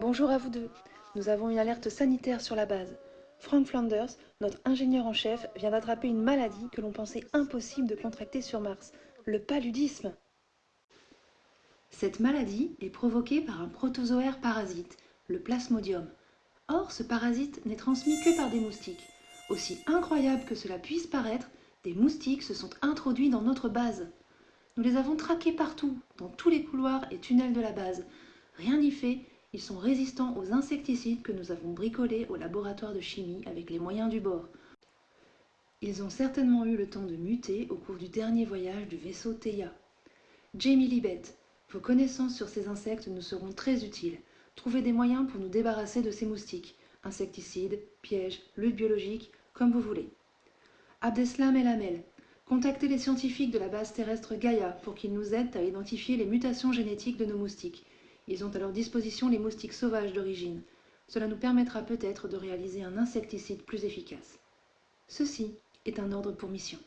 Bonjour à vous deux. Nous avons une alerte sanitaire sur la base. Frank Flanders, notre ingénieur en chef, vient d'attraper une maladie que l'on pensait impossible de contracter sur Mars, le paludisme. Cette maladie est provoquée par un protozoaire parasite, le plasmodium. Or, ce parasite n'est transmis que par des moustiques. Aussi incroyable que cela puisse paraître, des moustiques se sont introduits dans notre base. Nous les avons traqués partout, dans tous les couloirs et tunnels de la base. Rien n'y fait, ils sont résistants aux insecticides que nous avons bricolés au laboratoire de chimie avec les moyens du bord. Ils ont certainement eu le temps de muter au cours du dernier voyage du vaisseau Theia. Jamie Libet, vos connaissances sur ces insectes nous seront très utiles. Trouvez des moyens pour nous débarrasser de ces moustiques. Insecticides, pièges, lutte biologique, comme vous voulez. Abdeslam El Amel, contactez les scientifiques de la base terrestre Gaïa pour qu'ils nous aident à identifier les mutations génétiques de nos moustiques. Ils ont à leur disposition les moustiques sauvages d'origine. Cela nous permettra peut-être de réaliser un insecticide plus efficace. Ceci est un ordre pour mission.